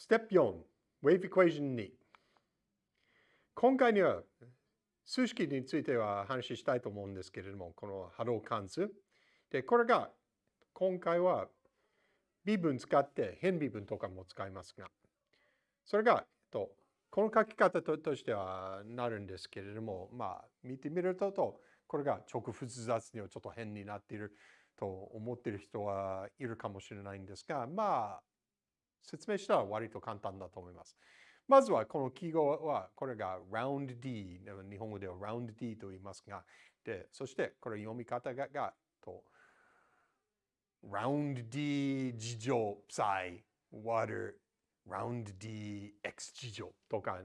Step 4 Wave Equation 2今回には数式については話したいと思うんですけれども、この波動関数。で、これが今回は微分使って変微分とかも使いますが、それが、えっと、この書き方ととしてはなるんですけれども、まあ、見てみると、これが直複雑にはちょっと変になっていると思っている人はいるかもしれないんですが、まあ、説明したら割と簡単だと思います。まずはこの記号は、これが round D、日本語では round D と言いますが、で、そしてこれ読み方が、がと round D 事乗 psi water round D x 事乗とか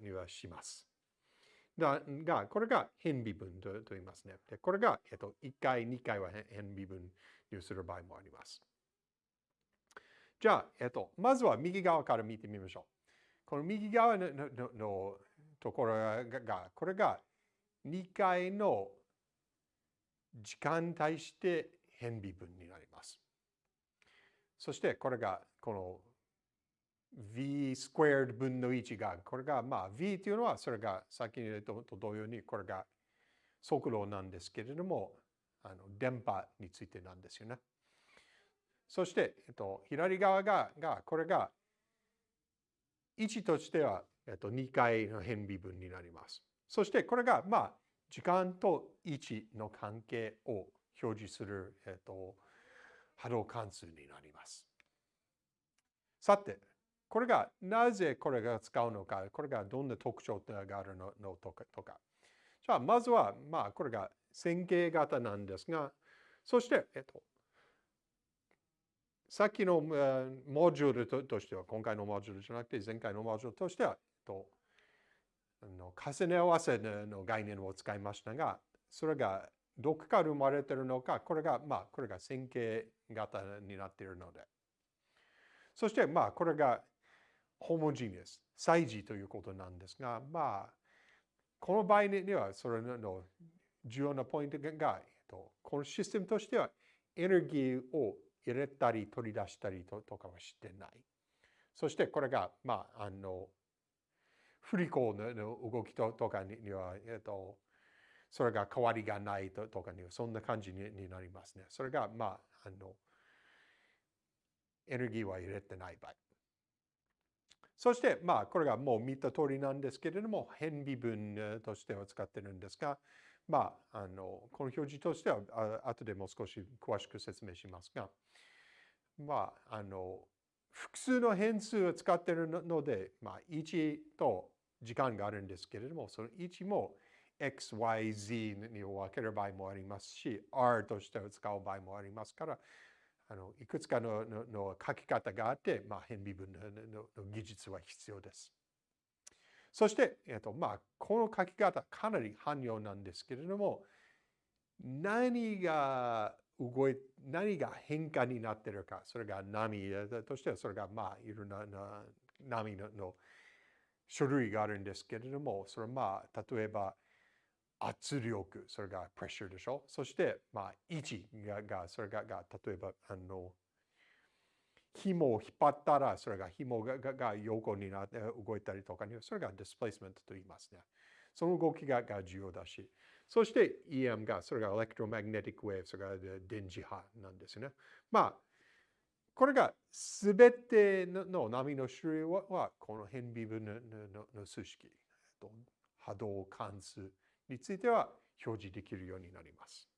にはします。だが、これが変微分と言いますね。で、これが、えっと、1回、2回は変微分にする場合もあります。じゃあ、えっと、まずは右側から見てみましょう。この右側ののところが、これが2回の時間に対して変微分になります。そしてこれがこの v スクエア分の1が、これがまあ v というのはそれが先に言うと同様にこれが速度なんですけれども、あの電波についてなんですよね。そして、えっと、左側が、がこれが1としては、えっと、2回の変微分になります。そしてこれが、まあ、時間と1の関係を表示する、えっと、波動関数になります。さて、これがなぜこれが使うのか、これがどんな特徴があるのとか。とかじゃあ、まずは、まあ、これが線形型なんですが、そして、えっと、さっきのモジュールとしては、今回のモジュールじゃなくて前回のモジュールとしては、との重ね合わせの概念を使いましたが、それがどこから生まれているのか、これが、まあ、これが線形型になっているので。そして、まあ、これがホモジニアス、イジということなんですが、まあ、この場合には、それの重要なポイントが、このシステムとしては、エネルギーを入れたり取り出したりとかはしてない。そしてこれが、まあ、あの、振り子の動きとかには、えっと、それが変わりがないとかには、そんな感じになりますね。それが、まあ、あの、エネルギーは入れてない場合。そして、まあ、これがもう見た通りなんですけれども、変微分としては使ってるんですが、まあ、あの、この表示としては、あ後でもう少し詳しく説明しますが、まあ、あの、複数の変数を使っているので、まあ、1と時間があるんですけれども、その1も x, y, z に分ける場合もありますし、r として使う場合もありますから、あのいくつかのの書き方があって、まあ、変微分の技術は必要です。そして、えっとまあ、この書き方かなり汎用なんですけれども、何が動い、何が変化になっているか、それが波としては、それがまあ、いろんな波の種類があるんですけれども、それはまあ、例えば、圧力、それがプレッシャーでしょ？そして、まあ、位置が、それが、が例えば、あの、紐を引っ張ったら、それが紐がが横になって動いたりとかに、それが displacement と言いますね。その動きがが重要だし、そして EM が、それが electromagnetic wave、それが電磁波なんですね。まあ、これが全ての波の種類は、この偏微分のの数式、波動関数については表示できるようになります。